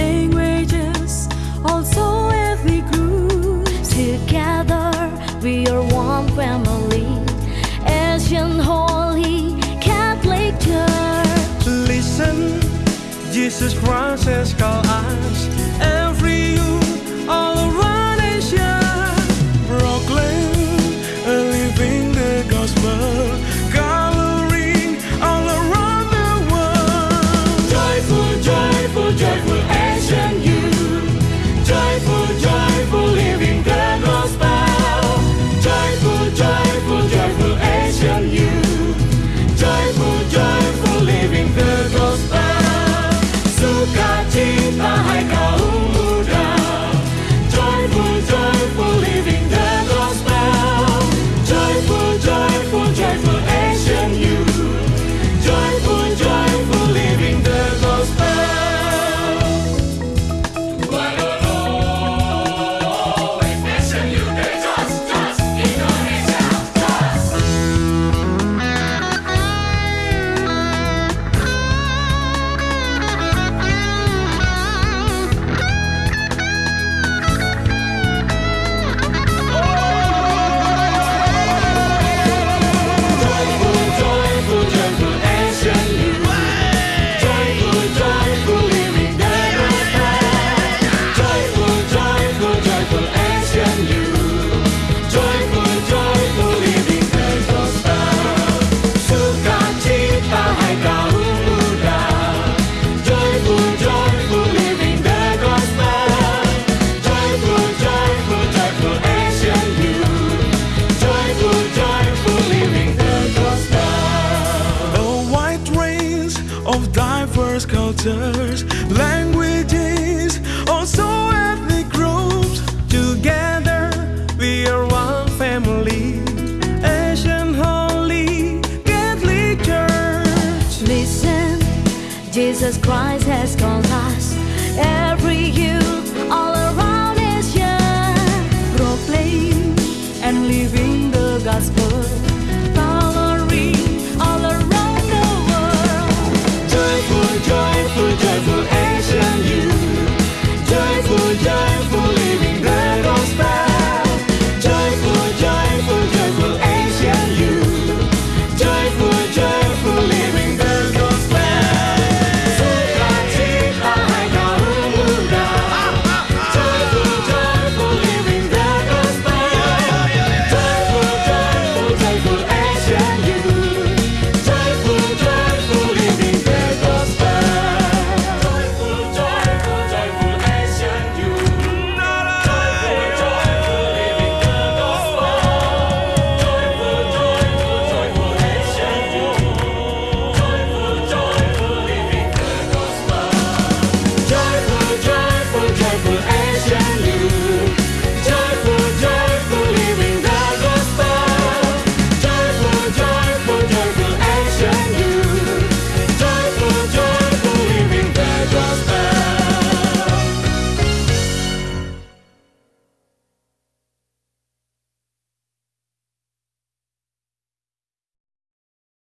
languages, also every group. Together, we are one family, Asian Holy Catholic Church. Listen, Jesus Christ has called us cultures, languages, also ethnic groups. Together we are one family. Asian Holy Catholic Church. Listen, Jesus Christ has come.